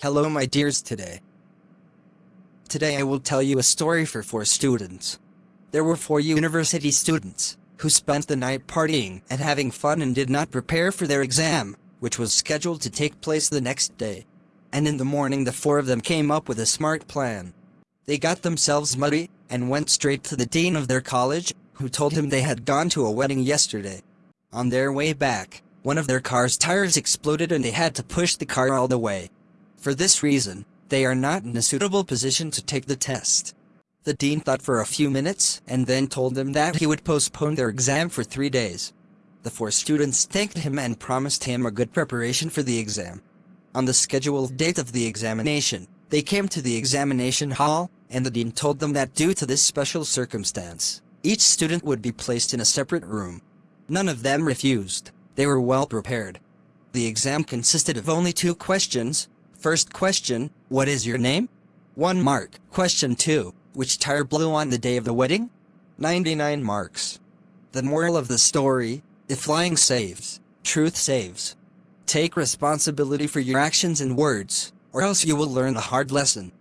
Hello my dears today. Today I will tell you a story for four students. There were four university students, who spent the night partying and having fun and did not prepare for their exam, which was scheduled to take place the next day. And in the morning the four of them came up with a smart plan. They got themselves muddy, and went straight to the dean of their college, who told him they had gone to a wedding yesterday. On their way back, one of their car's tires exploded and they had to push the car all the way. For this reason, they are not in a suitable position to take the test. The dean thought for a few minutes and then told them that he would postpone their exam for three days. The four students thanked him and promised him a good preparation for the exam. On the scheduled date of the examination, they came to the examination hall, and the dean told them that due to this special circumstance, each student would be placed in a separate room. None of them refused, they were well prepared. The exam consisted of only two questions, First question, what is your name? 1 mark. Question 2, which tire blew on the day of the wedding? 99 marks. The moral of the story, if lying saves, truth saves. Take responsibility for your actions and words, or else you will learn the hard lesson.